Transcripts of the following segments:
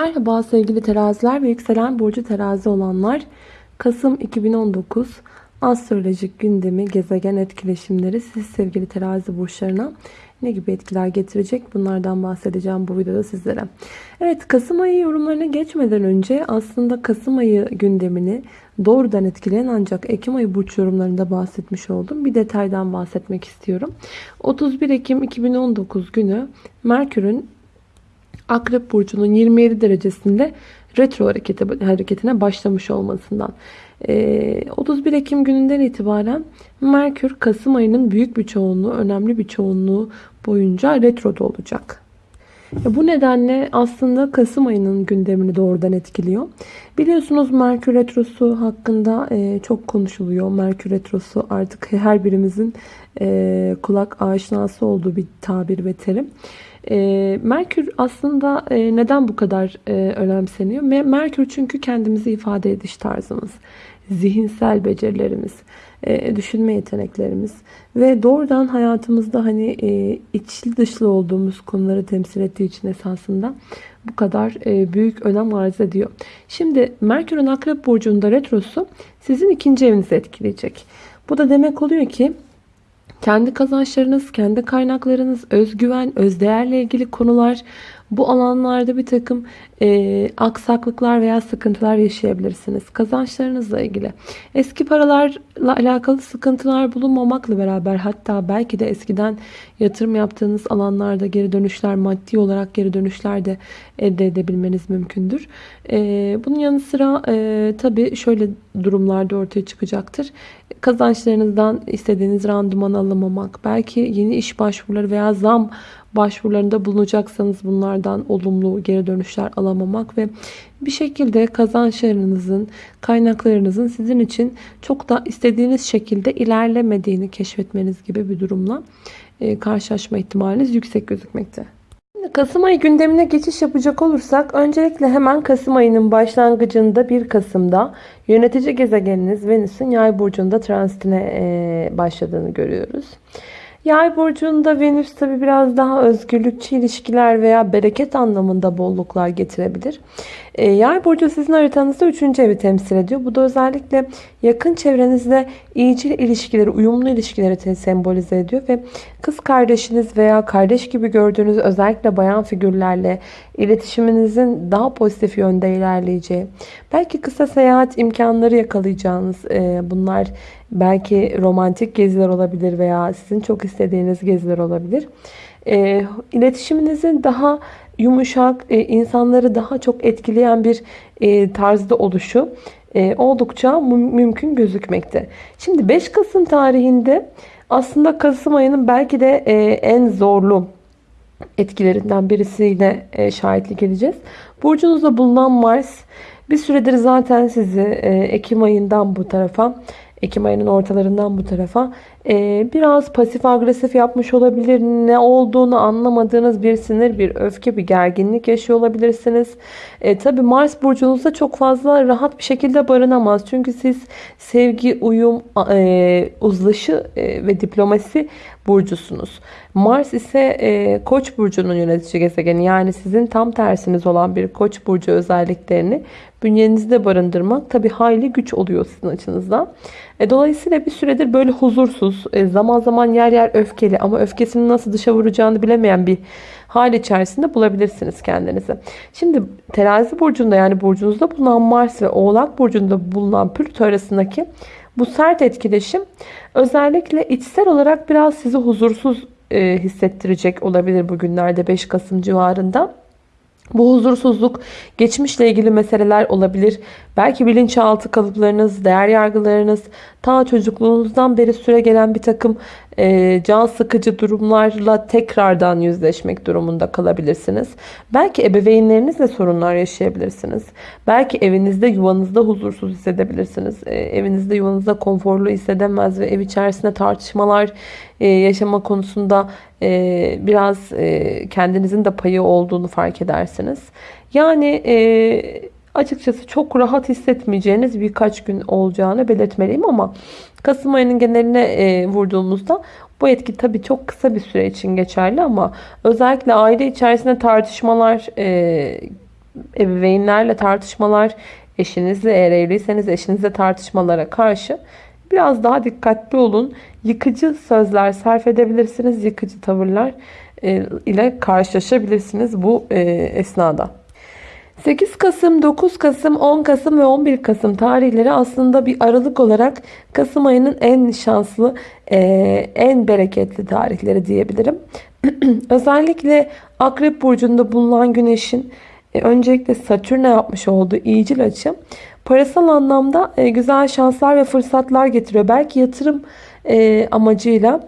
Merhaba sevgili teraziler ve yükselen burcu terazi olanlar. Kasım 2019 astrolojik gündemi, gezegen etkileşimleri siz sevgili terazi burçlarına ne gibi etkiler getirecek? Bunlardan bahsedeceğim bu videoda sizlere. Evet Kasım ayı yorumlarına geçmeden önce aslında Kasım ayı gündemini doğrudan etkileyen ancak Ekim ayı burç yorumlarında bahsetmiş oldum. Bir detaydan bahsetmek istiyorum. 31 Ekim 2019 günü Merkür'ün Akrep Burcu'nun 27 derecesinde retro hareketi, hareketine başlamış olmasından. 31 Ekim gününden itibaren Merkür Kasım ayının büyük bir çoğunluğu, önemli bir çoğunluğu boyunca retroda olacak. Bu nedenle aslında Kasım ayının gündemini doğrudan etkiliyor. Biliyorsunuz Merkür Retrosu hakkında çok konuşuluyor. Merkür Retrosu artık her birimizin kulak aşinası olduğu bir tabir ve terim. Merkür aslında neden bu kadar önemseniyor? Merkür çünkü kendimizi ifade ediş tarzımız, zihinsel becerilerimiz, düşünme yeteneklerimiz ve doğrudan hayatımızda hani içli dışlı olduğumuz konuları temsil ettiği için esasında bu kadar büyük önem arz ediyor. Şimdi Merkür'ün Akrep Burcu'nda retrosu sizin ikinci evinizi etkileyecek. Bu da demek oluyor ki kendi kazançlarınız, kendi kaynaklarınız, özgüven, özdeğerle ilgili konular bu alanlarda bir takım e, aksaklıklar veya sıkıntılar yaşayabilirsiniz. Kazançlarınızla ilgili. Eski paralarla alakalı sıkıntılar bulunmamakla beraber hatta belki de eskiden yatırım yaptığınız alanlarda geri dönüşler, maddi olarak geri dönüşler de elde edebilmeniz mümkündür. E, bunun yanı sıra e, tabii şöyle durumlarda ortaya çıkacaktır. Kazançlarınızdan istediğiniz randıman alamamak, belki yeni iş başvuruları veya zam başvurularında bulunacaksanız bunlardan olumlu geri dönüşler alamamak ve bir şekilde kazançlarınızın, kaynaklarınızın sizin için çok da istediğiniz şekilde ilerlemediğini keşfetmeniz gibi bir durumla karşılaşma ihtimaliniz yüksek gözükmekte. Kasım ayı gündemine geçiş yapacak olursak öncelikle hemen Kasım ayının başlangıcında 1 Kasım'da yönetici gezegeniniz Venüs'ün yay burcunda transitine e, başladığını görüyoruz. Yay burcunda Venüs tabi biraz daha özgürlükçü ilişkiler veya bereket anlamında bolluklar getirebilir. E, yay burcu sizin haritanızda 3. evi temsil ediyor. Bu da özellikle yakın çevrenizde iyicil ilişkileri, uyumlu ilişkileri sembolize ediyor ve kız kardeşiniz veya kardeş gibi gördüğünüz özellikle bayan figürlerle iletişiminizin daha pozitif yönde ilerleyeceği, belki kısa seyahat imkanları yakalayacağınız e, bunlar belki romantik geziler olabilir veya sizin çok istediğiniz geziler olabilir. E, iletişiminizin daha yumuşak, e, insanları daha çok etkileyen bir e, tarzda oluşu e, oldukça mümkün gözükmekte. Şimdi 5 Kasım tarihinde aslında Kasım ayının belki de en zorlu etkilerinden birisiyle şahitlik edeceğiz. Burcunuzda bulunan Mars bir süredir zaten sizi Ekim ayından bu tarafa Ekim ayının ortalarından bu tarafa e, biraz pasif agresif yapmış olabilir. Ne olduğunu anlamadığınız bir sinir, bir öfke, bir gerginlik yaşıyor olabilirsiniz. E, Tabi Mars burcunuzda çok fazla rahat bir şekilde barınamaz. Çünkü siz sevgi, uyum, e, uzlaşı e, ve diplomasi burcusunuz. Mars ise e, Koç burcunun yönetici gezegeni. Yani sizin tam tersiniz olan bir Koç burcu özelliklerini bünyenizde barındırmak tabi hayli güç oluyor sizin açınızdan. E, dolayısıyla bir süredir böyle huzursuz, e, zaman zaman yer yer öfkeli ama öfkesini nasıl dışa vuracağını bilemeyen bir hal içerisinde bulabilirsiniz kendinizi. Şimdi terazi burcunda yani burcunuzda bulunan Mars ve Oğlak burcunda bulunan Plüto arasındaki bu sert etkileşim özellikle içsel olarak biraz sizi huzursuz e, hissettirecek olabilir bugünlerde 5 Kasım civarında. Bu huzursuzluk geçmişle ilgili meseleler olabilir. Belki bilinçaltı kalıplarınız, değer yargılarınız, ta çocukluğunuzdan beri süre gelen bir takım e, can sıkıcı durumlarla tekrardan yüzleşmek durumunda kalabilirsiniz. Belki ebeveynlerinizle sorunlar yaşayabilirsiniz. Belki evinizde, yuvanızda huzursuz hissedebilirsiniz. E, evinizde, yuvanızda konforlu hissedemez ve ev içerisinde tartışmalar e, yaşama konusunda biraz kendinizin de payı olduğunu fark edersiniz. Yani e, açıkçası çok rahat hissetmeyeceğiniz birkaç gün olacağını belirtmeliyim ama Kasım ayının geneline e, vurduğumuzda bu etki tabii çok kısa bir süre için geçerli ama özellikle aile içerisinde tartışmalar e, ebeveynlerle tartışmalar, eşinizle eğer evliyseniz eşinizle tartışmalara karşı biraz daha dikkatli olun. Yıkıcı sözler sarf edebilirsiniz. Yıkıcı tavırlar e, ile karşılaşabilirsiniz bu e, esnada. 8 Kasım, 9 Kasım, 10 Kasım ve 11 Kasım tarihleri aslında bir aralık olarak Kasım ayının en şanslı, e, en bereketli tarihleri diyebilirim. Özellikle Akrep Burcu'nda bulunan Güneş'in öncelikle Satürn'e yapmış olduğu iyicil açı parasal anlamda güzel şanslar ve fırsatlar getiriyor. Belki yatırım amacıyla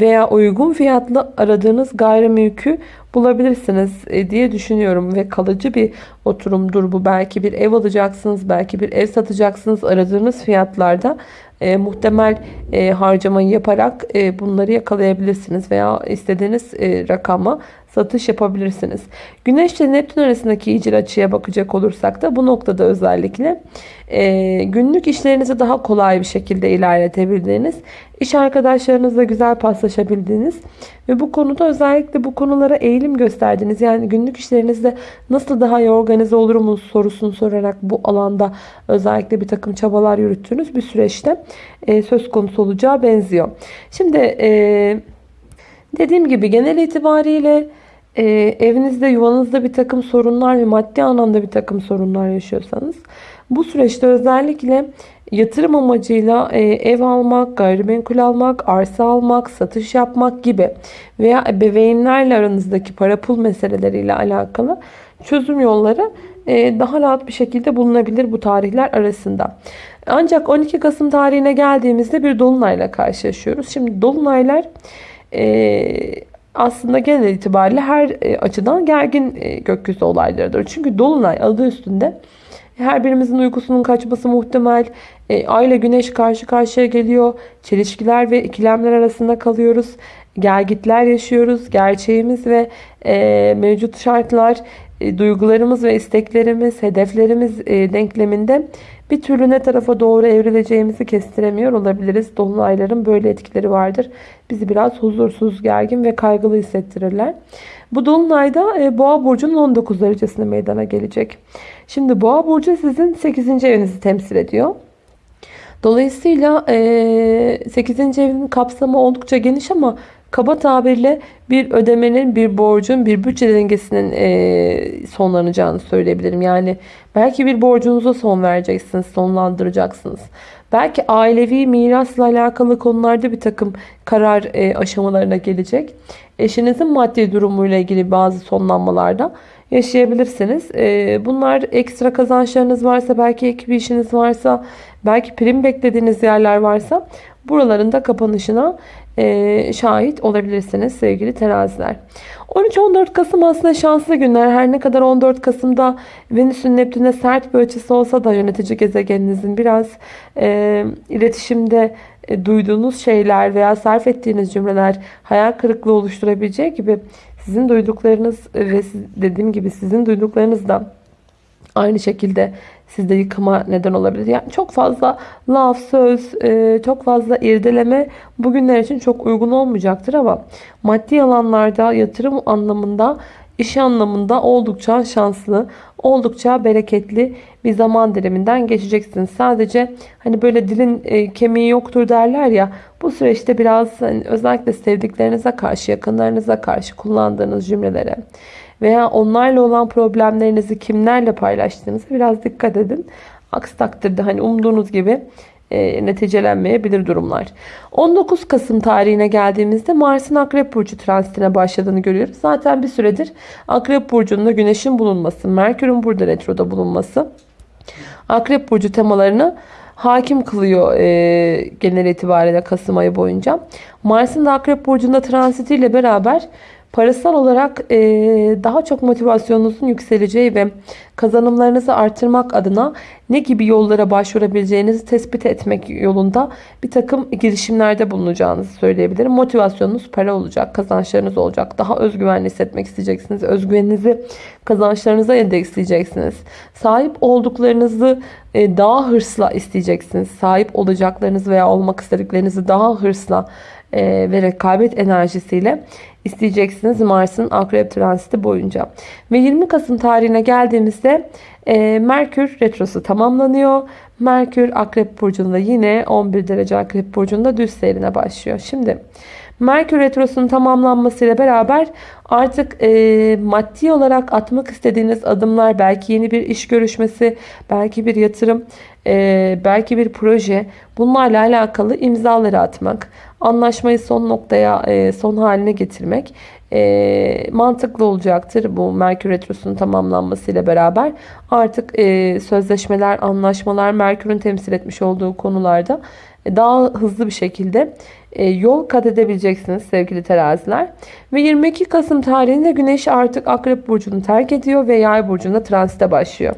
veya uygun fiyatlı aradığınız gayrimülkü bulabilirsiniz e, diye düşünüyorum ve kalıcı bir oturumdur bu. Belki bir ev alacaksınız, belki bir ev satacaksınız aradığınız fiyatlarda e, muhtemel e, harcamayı yaparak e, bunları yakalayabilirsiniz veya istediğiniz e, rakama satış yapabilirsiniz. Güneş ile Neptün arasındaki icra açıya bakacak olursak da bu noktada özellikle e, günlük işlerinizi daha kolay bir şekilde ilerletebildiğiniz, iş arkadaşlarınızla güzel paslaşabildiğiniz ve bu konuda özellikle bu konulara eğilim gösterdiğiniz yani günlük işlerinizde nasıl daha iyi organize olurum sorusunu sorarak bu alanda özellikle bir takım çabalar yürüttüğünüz bir süreçte e, söz konusu olacağı benziyor. Şimdi e, dediğim gibi genel itibariyle e, evinizde yuvanızda bir takım sorunlar ve maddi anlamda bir takım sorunlar yaşıyorsanız bu süreçte özellikle yatırım amacıyla e, ev almak, gayrimenkul almak, arsa almak, satış yapmak gibi veya ebeveynlerle aranızdaki para pul meseleleriyle alakalı çözüm yolları e, daha rahat bir şekilde bulunabilir bu tarihler arasında. Ancak 12 Kasım tarihine geldiğimizde bir dolunayla karşılaşıyoruz. Şimdi dolunaylar e, aslında genel itibariyle her açıdan gergin gökyüzü olaylarıdır. Çünkü dolunay adı üstünde her birimizin uykusunun kaçması muhtemel. E, Ay ile Güneş karşı karşıya geliyor. Çelişkiler ve ikilemler arasında kalıyoruz. Gelgitler yaşıyoruz. Gerçeğimiz ve e, mevcut şartlar, e, duygularımız ve isteklerimiz, hedeflerimiz e, denkleminde bir türlü ne tarafa doğru evrileceğimizi kestiremiyor olabiliriz. Dolunayların böyle etkileri vardır. Bizi biraz huzursuz, gergin ve kaygılı hissettirirler. Bu dolunayda e, Boğa burcunun 19 derecesinde meydana gelecek. Şimdi Boğa burcu sizin 8. evinizi temsil ediyor. Dolayısıyla 8. evin kapsamı oldukça geniş ama kaba tabirle bir ödemenin, bir borcun, bir bütçe dengesinin sonlanacağını söyleyebilirim. Yani belki bir borcunuza son vereceksiniz, sonlandıracaksınız. Belki ailevi mirasla alakalı konularda bir takım karar aşamalarına gelecek. Eşinizin maddi durumuyla ilgili bazı sonlanmalarda yaşayabilirsiniz. Bunlar ekstra kazançlarınız varsa, belki ek bir işiniz varsa, belki prim beklediğiniz yerler varsa buraların da kapanışına e, şahit olabilirsiniz sevgili teraziler. 13-14 Kasım aslında şanslı günler. Her ne kadar 14 Kasım'da Venüs'ün Neptün'e sert bir açısı olsa da yönetici gezegeninizin biraz e, iletişimde e, duyduğunuz şeyler veya sarf ettiğiniz cümleler hayal kırıklığı oluşturabileceği gibi sizin duyduklarınız ve dediğim gibi sizin duyduklarınız da aynı şekilde sizde yıkıma neden olabilir. Yani çok fazla laf, söz, e, çok fazla irdeleme bugünler için çok uygun olmayacaktır ama maddi alanlarda yatırım anlamında iş anlamında oldukça şanslı, oldukça bereketli bir zaman diliminden geçeceksiniz. Sadece hani böyle dilin e, kemiği yoktur derler ya bu süreçte biraz hani özellikle sevdiklerinize karşı, yakınlarınıza karşı kullandığınız cümlelere veya onlarla olan problemlerinizi kimlerle paylaştığınızı biraz dikkat edin. Aksi takdirde hani umduğunuz gibi e, neticelenmeyebilir durumlar. 19 Kasım tarihine geldiğimizde Mars'ın Akrep Burcu transitine başladığını görüyoruz. Zaten bir süredir Akrep Burcu'nda Güneş'in bulunması, Merkür'ün burada retroda bulunması Akrep Burcu temalarını hakim kılıyor e, genel itibariyle Kasım ayı boyunca. Mars'ın da Akrep Burcu'nda transitiyle beraber Parasal olarak e, daha çok motivasyonunuzun yükseleceği ve kazanımlarınızı artırmak adına ne gibi yollara başvurabileceğinizi tespit etmek yolunda bir takım girişimlerde bulunacağınızı söyleyebilirim. Motivasyonunuz para olacak, kazançlarınız olacak. Daha özgüvenli hissetmek isteyeceksiniz. Özgüveninizi kazançlarınıza endeksleyeceksiniz. Sahip olduklarınızı daha hırsla isteyeceksiniz. Sahip olacaklarınız veya olmak istediklerinizi daha hırsla e, ve rekabet enerjisiyle isteyeceksiniz Mars'ın akrep transiti boyunca. Ve 20 Kasım tarihine geldiğimizde e, Merkür retrosu tamamlanıyor. Merkür akrep burcunda yine 11 derece akrep burcunda düz seyrine başlıyor. Şimdi Merkür Retrosu'nun tamamlanmasıyla beraber artık e, maddi olarak atmak istediğiniz adımlar belki yeni bir iş görüşmesi, belki bir yatırım, e, belki bir proje bunlarla alakalı imzaları atmak, anlaşmayı son noktaya, e, son haline getirmek e, mantıklı olacaktır. Bu Merkür Retrosu'nun tamamlanmasıyla beraber artık e, sözleşmeler, anlaşmalar Merkür'ün temsil etmiş olduğu konularda daha hızlı bir şekilde e, yol kat edebileceksiniz sevgili teraziler. Ve 22 Kasım tarihinde Güneş artık Akrep Burcu'nu terk ediyor ve Yay Burcu'nda transite başlıyor.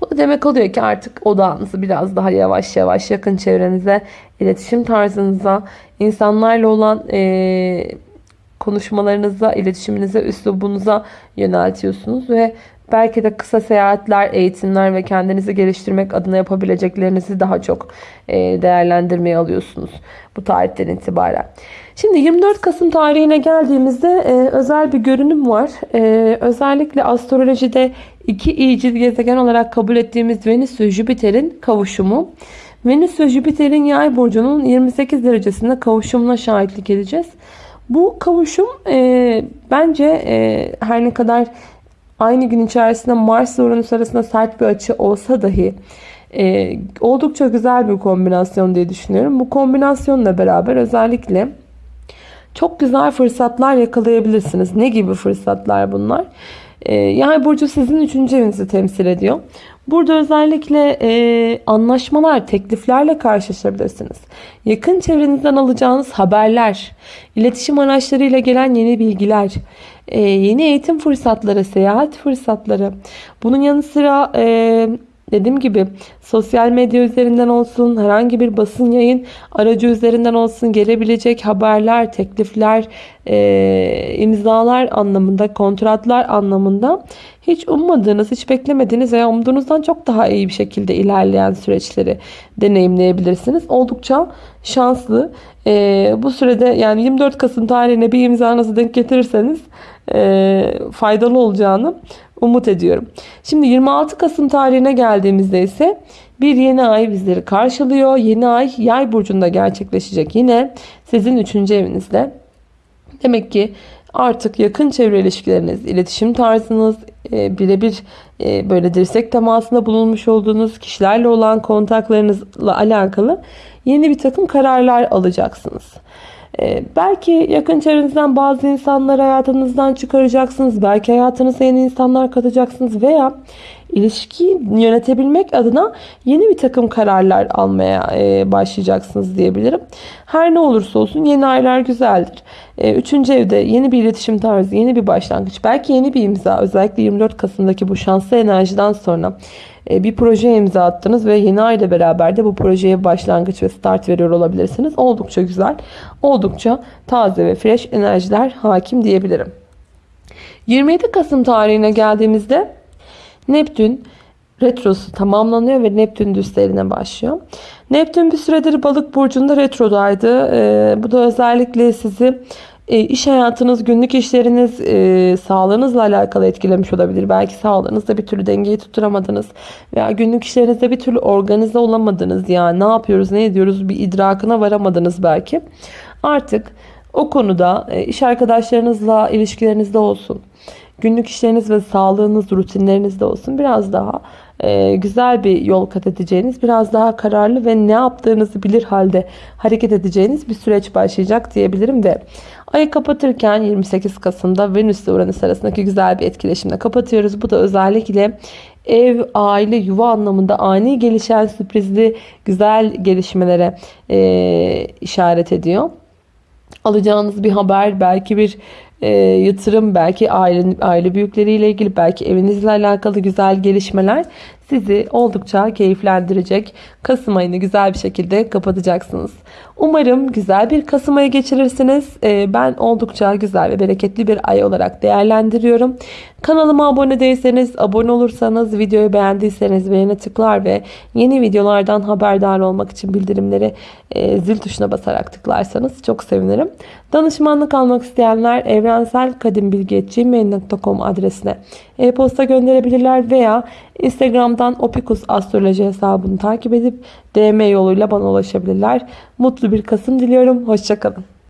Bu da demek oluyor ki artık odağınızı biraz daha yavaş yavaş yakın çevrenize, iletişim tarzınıza, insanlarla olan e, konuşmalarınıza, iletişiminize, üslubunuza yöneltiyorsunuz ve belki de kısa seyahatler, eğitimler ve kendinizi geliştirmek adına yapabileceklerinizi daha çok e, değerlendirmeye alıyorsunuz bu tarihten itibaren. Şimdi 24 Kasım tarihine geldiğimizde e, özel bir görünüm var. E, özellikle astrolojide iki iyicil gezegen olarak kabul ettiğimiz Venüs ve Jüpiter'in kavuşumu. Venüs ve Jüpiter'in yay burcunun 28 derecesinde kavuşumuna şahitlik edeceğiz. Bu kavuşum e, bence e, her ne kadar aynı gün içerisinde Mars ve Uranüs arasında sert bir açı olsa dahi e, oldukça güzel bir kombinasyon diye düşünüyorum. Bu kombinasyonla beraber özellikle çok güzel fırsatlar yakalayabilirsiniz. Ne gibi fırsatlar bunlar? E, Yay burcu sizin üçüncü evinizi temsil ediyor. Burada özellikle e, anlaşmalar, tekliflerle karşılaşabilirsiniz. Yakın çevrenizden alacağınız haberler, iletişim araçlarıyla gelen yeni bilgiler, e, yeni eğitim fırsatları, seyahat fırsatları. Bunun yanı sıra e, dediğim gibi sosyal medya üzerinden olsun, herhangi bir basın yayın aracı üzerinden olsun gelebilecek haberler, teklifler, e, imzalar anlamında, kontratlar anlamında hiç ummadığınız, hiç beklemediğiniz veya umduğunuzdan çok daha iyi bir şekilde ilerleyen süreçleri deneyimleyebilirsiniz. Oldukça şanslı. E, bu sürede yani 24 Kasım tarihine bir imzanızı denk getirirseniz e, faydalı olacağını umut ediyorum. Şimdi 26 Kasım tarihine geldiğimizde ise bir yeni ay bizleri karşılıyor. Yeni ay yay burcunda gerçekleşecek yine sizin 3. evinizde. Demek ki artık yakın çevre ilişkileriniz, iletişim tarzınız, e, birebir e, böyle dirsek temasında bulunmuş olduğunuz kişilerle olan kontaklarınızla alakalı yeni bir takım kararlar alacaksınız. Ee, belki yakın çevrenizden bazı insanları hayatınızdan çıkaracaksınız. Belki hayatınıza yeni insanlar katacaksınız veya ilişkiyi yönetebilmek adına yeni bir takım kararlar almaya e, başlayacaksınız diyebilirim. Her ne olursa olsun yeni aylar güzeldir. E, üçüncü evde yeni bir iletişim tarzı, yeni bir başlangıç, belki yeni bir imza. Özellikle 24 Kasım'daki bu şanslı enerjiden sonra e, bir proje imza attınız ve yeni ay ile beraber de bu projeye başlangıç ve start veriyor olabilirsiniz. Oldukça güzel, oldukça taze ve fresh enerjiler hakim diyebilirim. 27 Kasım tarihine geldiğimizde Neptün retrosu tamamlanıyor ve Neptün düzlerine başlıyor. Neptün bir süredir balık burcunda retrodaydı. Ee, bu da özellikle sizi e, iş hayatınız, günlük işleriniz, e, sağlığınızla alakalı etkilemiş olabilir. Belki sağlığınızda bir türlü dengeyi tutturamadınız veya günlük işlerinizde bir türlü organize olamadınız. Yani ne yapıyoruz, ne ediyoruz bir idrakına varamadınız belki. Artık o konuda e, iş arkadaşlarınızla ilişkilerinizde olsun günlük işleriniz ve sağlığınız, rutinlerinizde olsun biraz daha e, güzel bir yol kat edeceğiniz, biraz daha kararlı ve ne yaptığınızı bilir halde hareket edeceğiniz bir süreç başlayacak diyebilirim ve ayı kapatırken 28 Kasım'da Venüs ile Uranüs arasındaki güzel bir etkileşimle kapatıyoruz. Bu da özellikle ev, aile, yuva anlamında ani gelişen sürprizli güzel gelişmelere e, işaret ediyor. Alacağınız bir haber, belki bir e, yatırım, belki aile, aile büyükleriyle ilgili, belki evinizle alakalı güzel gelişmeler sizi oldukça keyiflendirecek. Kasım ayını güzel bir şekilde kapatacaksınız. Umarım güzel bir Kasım ayı geçirirsiniz. Ee, ben oldukça güzel ve bereketli bir ay olarak değerlendiriyorum. Kanalıma abone değilseniz, abone olursanız, videoyu beğendiyseniz beğene tıklar ve yeni videolardan haberdar olmak için bildirimleri e, zil tuşuna basarak tıklarsanız çok sevinirim. Danışmanlık almak isteyenler evrenselkadimbilgi.gmail.com adresine e-posta gönderebilirler veya Instagram'dan Opikus Astroloji hesabını takip edip DM yoluyla bana ulaşabilirler. Mutlu bir Kasım diliyorum. Hoşçakalın.